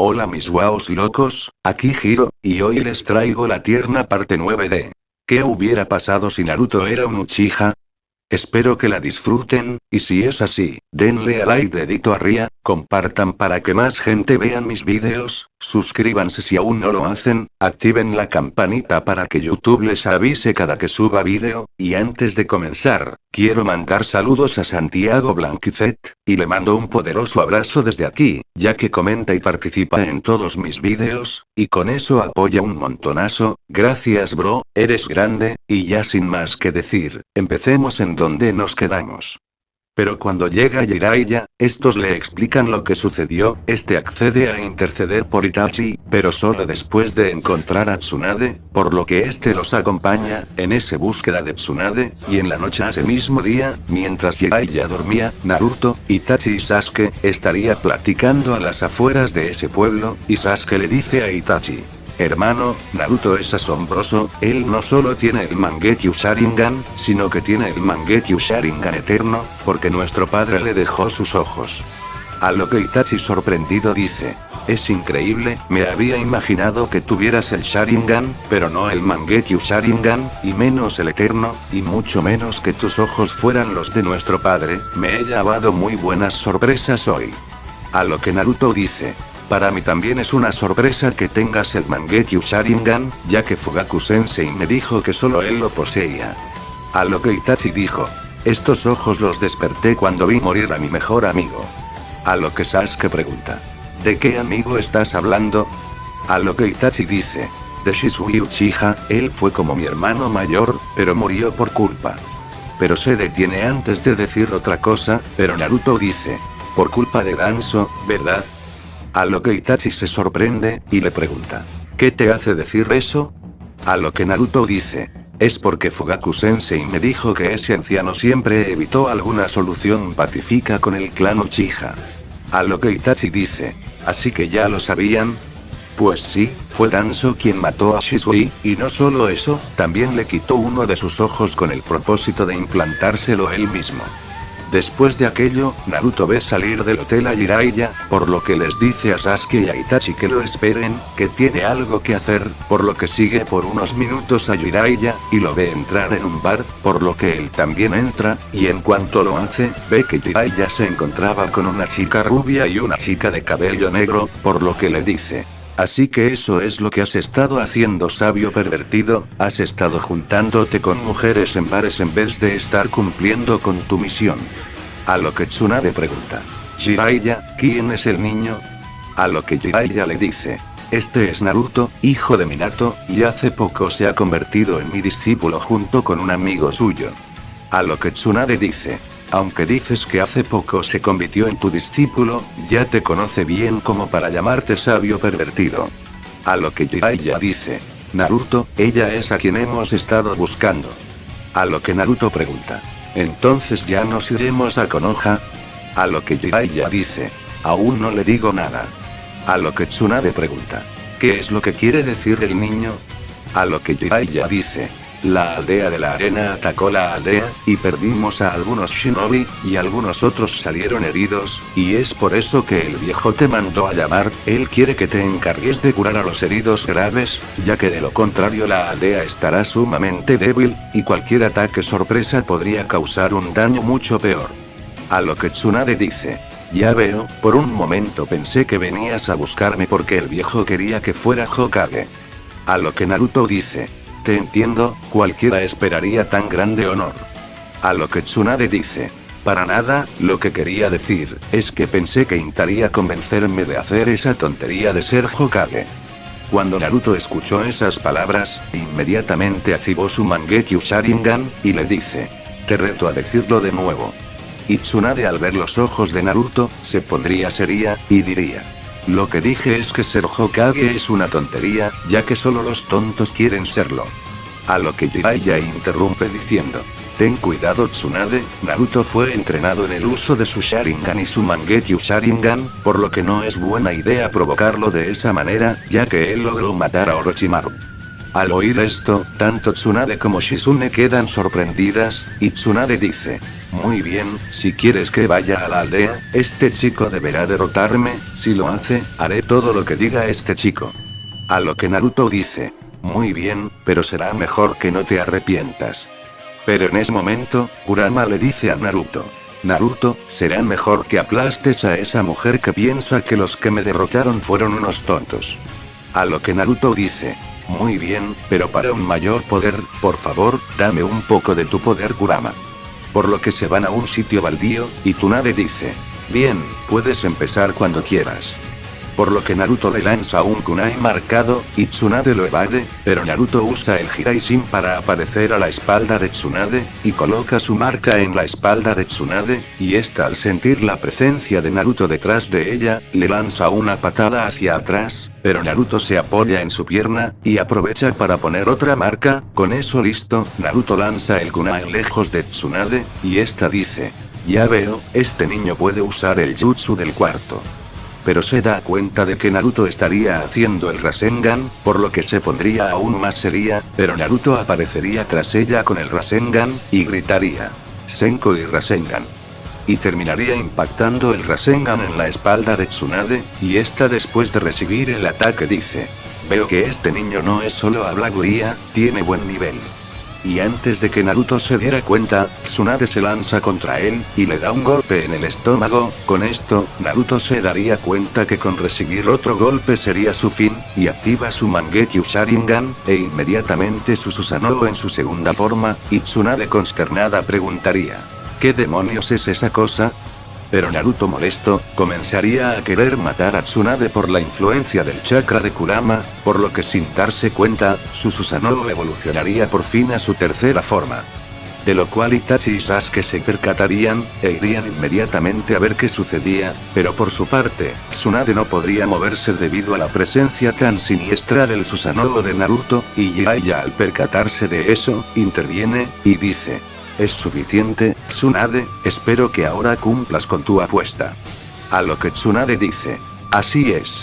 Hola mis guaos locos, aquí Giro, y hoy les traigo la tierna parte 9 de... ¿Qué hubiera pasado si Naruto era un Uchiha? Espero que la disfruten, y si es así, denle a like dedito arriba, compartan para que más gente vean mis vídeos, suscríbanse si aún no lo hacen, activen la campanita para que YouTube les avise cada que suba vídeo, y antes de comenzar, quiero mandar saludos a Santiago Blanquicet, y le mando un poderoso abrazo desde aquí, ya que comenta y participa en todos mis vídeos, y con eso apoya un montonazo, gracias bro, eres grande, y ya sin más que decir, empecemos en donde nos quedamos. Pero cuando llega Jiraiya, estos le explican lo que sucedió, este accede a interceder por Itachi, pero solo después de encontrar a Tsunade, por lo que este los acompaña, en esa búsqueda de Tsunade, y en la noche ese mismo día, mientras Jiraiya dormía, Naruto, Itachi y Sasuke, estaría platicando a las afueras de ese pueblo, y Sasuke le dice a Itachi, Hermano, Naruto es asombroso, él no solo tiene el Mangekyo Sharingan, sino que tiene el Mangekyo Sharingan eterno, porque nuestro padre le dejó sus ojos. A lo que Itachi sorprendido dice, es increíble, me había imaginado que tuvieras el Sharingan, pero no el Mangekyo Sharingan, y menos el Eterno, y mucho menos que tus ojos fueran los de nuestro padre, me he llevado muy buenas sorpresas hoy. A lo que Naruto dice, para mí también es una sorpresa que tengas el Mangekyo Sharingan, ya que Fugaku Sensei me dijo que solo él lo poseía. A lo que Itachi dijo. Estos ojos los desperté cuando vi morir a mi mejor amigo. A lo que Sasuke pregunta. ¿De qué amigo estás hablando? A lo que Itachi dice. De Shisui Uchiha, él fue como mi hermano mayor, pero murió por culpa. Pero se detiene antes de decir otra cosa, pero Naruto dice. Por culpa de Danzo, ¿verdad? A lo que Itachi se sorprende, y le pregunta. ¿Qué te hace decir eso? A lo que Naruto dice. Es porque Fugaku Sensei me dijo que ese anciano siempre evitó alguna solución pacífica con el clan Uchiha. A lo que Itachi dice. ¿Así que ya lo sabían? Pues sí, fue Danzo quien mató a Shisui, y no solo eso, también le quitó uno de sus ojos con el propósito de implantárselo él mismo. Después de aquello, Naruto ve salir del hotel a Jiraiya, por lo que les dice a Sasuke y a Itachi que lo esperen, que tiene algo que hacer, por lo que sigue por unos minutos a Jiraiya, y lo ve entrar en un bar, por lo que él también entra, y en cuanto lo hace, ve que Jiraiya se encontraba con una chica rubia y una chica de cabello negro, por lo que le dice, Así que eso es lo que has estado haciendo sabio pervertido, has estado juntándote con mujeres en bares en vez de estar cumpliendo con tu misión. A lo que Tsunade pregunta. Jiraiya, ¿quién es el niño? A lo que Jiraiya le dice. Este es Naruto, hijo de Minato, y hace poco se ha convertido en mi discípulo junto con un amigo suyo. A lo que Tsunade dice. Aunque dices que hace poco se convirtió en tu discípulo, ya te conoce bien como para llamarte sabio pervertido. A lo que Jiraiya dice. Naruto, ella es a quien hemos estado buscando. A lo que Naruto pregunta. Entonces ya nos iremos a Konoha. A lo que Jiraiya dice. Aún no le digo nada. A lo que Tsunade pregunta. ¿Qué es lo que quiere decir el niño? A lo que Jiraiya dice. La aldea de la arena atacó la aldea, y perdimos a algunos shinobi, y algunos otros salieron heridos, y es por eso que el viejo te mandó a llamar, él quiere que te encargues de curar a los heridos graves, ya que de lo contrario la aldea estará sumamente débil, y cualquier ataque sorpresa podría causar un daño mucho peor. A lo que Tsunade dice. Ya veo, por un momento pensé que venías a buscarme porque el viejo quería que fuera Hokage. A lo que Naruto dice. Entiendo, cualquiera esperaría tan grande honor. A lo que Tsunade dice. Para nada, lo que quería decir, es que pensé que intentaría convencerme de hacer esa tontería de ser Hokage. Cuando Naruto escuchó esas palabras, inmediatamente activó su Mangekyo Sharingan, y le dice. Te reto a decirlo de nuevo. Y Tsunade al ver los ojos de Naruto, se pondría seria, y diría. Lo que dije es que ser Hokage es una tontería, ya que solo los tontos quieren serlo. A lo que Jiraiya interrumpe diciendo. Ten cuidado Tsunade, Naruto fue entrenado en el uso de su Sharingan y su Mangekyo Sharingan, por lo que no es buena idea provocarlo de esa manera, ya que él logró matar a Orochimaru. Al oír esto, tanto Tsunade como Shizune quedan sorprendidas, y Tsunade dice, muy bien, si quieres que vaya a la aldea, este chico deberá derrotarme, si lo hace, haré todo lo que diga este chico. A lo que Naruto dice, muy bien, pero será mejor que no te arrepientas. Pero en ese momento, Kurama le dice a Naruto, Naruto, será mejor que aplastes a esa mujer que piensa que los que me derrotaron fueron unos tontos. A lo que Naruto dice, muy bien, pero para un mayor poder, por favor, dame un poco de tu poder Kurama. Por lo que se van a un sitio baldío, y Tsunade dice, bien, puedes empezar cuando quieras por lo que Naruto le lanza un kunai marcado, y Tsunade lo evade, pero Naruto usa el Hiraishin para aparecer a la espalda de Tsunade, y coloca su marca en la espalda de Tsunade, y esta al sentir la presencia de Naruto detrás de ella, le lanza una patada hacia atrás, pero Naruto se apoya en su pierna, y aprovecha para poner otra marca, con eso listo, Naruto lanza el kunai lejos de Tsunade, y esta dice, ya veo, este niño puede usar el jutsu del cuarto pero se da cuenta de que Naruto estaría haciendo el Rasengan, por lo que se pondría aún más seria, pero Naruto aparecería tras ella con el Rasengan, y gritaría. Senko y Rasengan. Y terminaría impactando el Rasengan en la espalda de Tsunade, y esta después de recibir el ataque dice. Veo que este niño no es solo habladuría, tiene buen nivel. Y antes de que Naruto se diera cuenta, Tsunade se lanza contra él, y le da un golpe en el estómago, con esto, Naruto se daría cuenta que con recibir otro golpe sería su fin, y activa su Mangekyo Sharingan, e inmediatamente su en su segunda forma, y Tsunade consternada preguntaría. ¿Qué demonios es esa cosa? Pero Naruto molesto, comenzaría a querer matar a Tsunade por la influencia del chakra de Kurama, por lo que sin darse cuenta, su Susanoo evolucionaría por fin a su tercera forma. De lo cual Itachi y Sasuke se percatarían, e irían inmediatamente a ver qué sucedía, pero por su parte, Tsunade no podría moverse debido a la presencia tan siniestra del Susanoo de Naruto, y Jiraiya al percatarse de eso, interviene, y dice, es suficiente, Tsunade, espero que ahora cumplas con tu apuesta. A lo que Tsunade dice. Así es.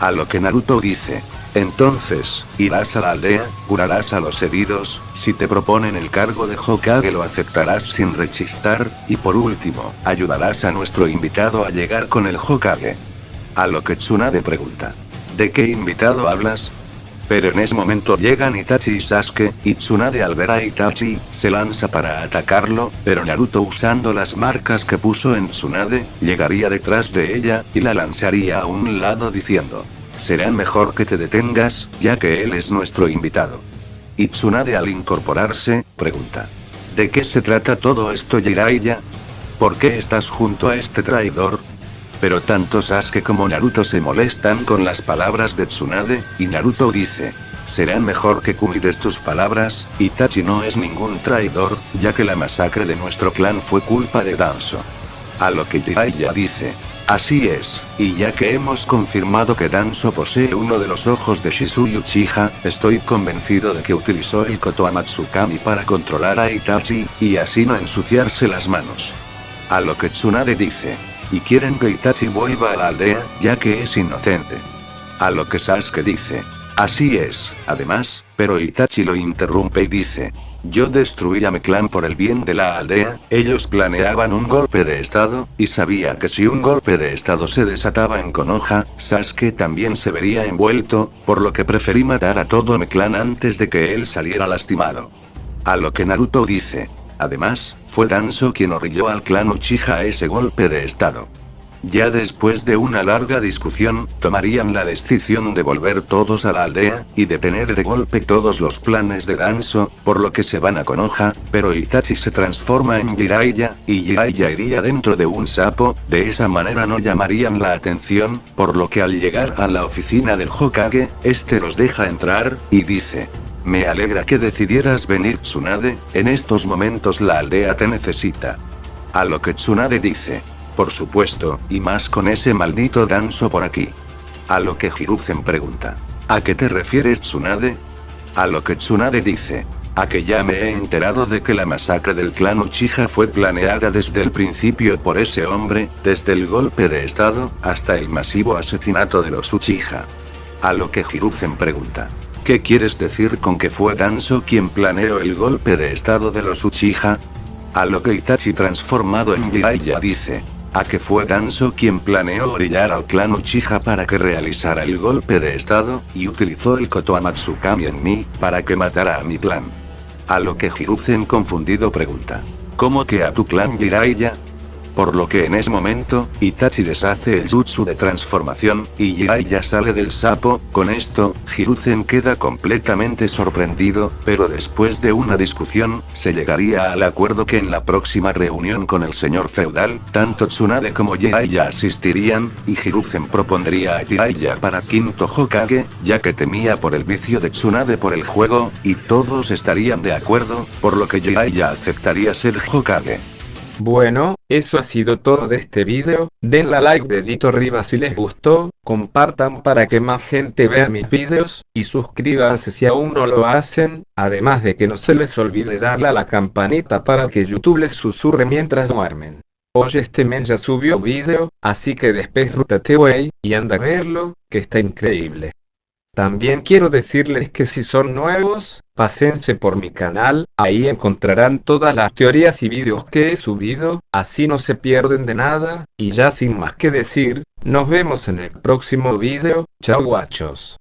A lo que Naruto dice. Entonces, irás a la aldea, curarás a los heridos, si te proponen el cargo de Hokage lo aceptarás sin rechistar, y por último, ayudarás a nuestro invitado a llegar con el Hokage. A lo que Tsunade pregunta. ¿De qué invitado hablas? Pero en ese momento llegan Itachi y Sasuke, y Tsunade al ver a Itachi, se lanza para atacarlo, pero Naruto usando las marcas que puso en Tsunade, llegaría detrás de ella, y la lanzaría a un lado diciendo. Será mejor que te detengas, ya que él es nuestro invitado. Y Tsunade al incorporarse, pregunta. ¿De qué se trata todo esto Jiraiya? ¿Por qué estás junto a este traidor? Pero tanto Sasuke como Naruto se molestan con las palabras de Tsunade, y Naruto dice. Será mejor que cuides tus palabras, Itachi no es ningún traidor, ya que la masacre de nuestro clan fue culpa de Danzo. A lo que Jiraiya dice. Así es, y ya que hemos confirmado que Danzo posee uno de los ojos de Shizuru Uchiha, estoy convencido de que utilizó el Koto Amatsukami para controlar a Itachi, y así no ensuciarse las manos. A lo que Tsunade dice y quieren que Itachi vuelva a la aldea, ya que es inocente. A lo que Sasuke dice. Así es, además, pero Itachi lo interrumpe y dice. Yo destruí a mi clan por el bien de la aldea, ellos planeaban un golpe de estado, y sabía que si un golpe de estado se desataba en Konoha, Sasuke también se vería envuelto, por lo que preferí matar a todo mi clan antes de que él saliera lastimado. A lo que Naruto dice. Además, fue Danzo quien orilló al clan Uchiha a ese golpe de estado. Ya después de una larga discusión, tomarían la decisión de volver todos a la aldea, y detener de golpe todos los planes de Danzo, por lo que se van a Konoha, pero Itachi se transforma en Jiraiya, y Jiraiya iría dentro de un sapo, de esa manera no llamarían la atención, por lo que al llegar a la oficina del Hokage, este los deja entrar, y dice, me alegra que decidieras venir Tsunade, en estos momentos la aldea te necesita. A lo que Tsunade dice. Por supuesto, y más con ese maldito danzo por aquí. A lo que Hiruzen pregunta. ¿A qué te refieres Tsunade? A lo que Tsunade dice. A que ya me he enterado de que la masacre del clan Uchiha fue planeada desde el principio por ese hombre, desde el golpe de estado, hasta el masivo asesinato de los Uchiha. A lo que Hiruzen pregunta. ¿Qué quieres decir con que fue Danzo quien planeó el golpe de estado de los Uchiha? A lo que Itachi transformado en Jiraiya dice. A que fue Danzo quien planeó orillar al clan Uchiha para que realizara el golpe de estado, y utilizó el Koto Amatsukami en mí, para que matara a mi clan. A lo que Hiruzen confundido pregunta. ¿Cómo que a tu clan Jiraiya? Por lo que en ese momento, Itachi deshace el jutsu de transformación, y Jiraiya sale del sapo, con esto, Hiruzen queda completamente sorprendido, pero después de una discusión, se llegaría al acuerdo que en la próxima reunión con el señor feudal, tanto Tsunade como Jiraiya asistirían, y Hiruzen propondría a Jiraiya para quinto Hokage, ya que temía por el vicio de Tsunade por el juego, y todos estarían de acuerdo, por lo que Jiraiya aceptaría ser Hokage. Bueno, eso ha sido todo de este video, denle a like dedito arriba si les gustó, compartan para que más gente vea mis videos, y suscríbanse si aún no lo hacen, además de que no se les olvide darle a la campanita para que YouTube les susurre mientras duermen. Hoy este mes ya subió video, así que después rútate wey, y anda a verlo, que está increíble. También quiero decirles que si son nuevos, pásense por mi canal, ahí encontrarán todas las teorías y vídeos que he subido, así no se pierden de nada, y ya sin más que decir, nos vemos en el próximo vídeo, chao guachos.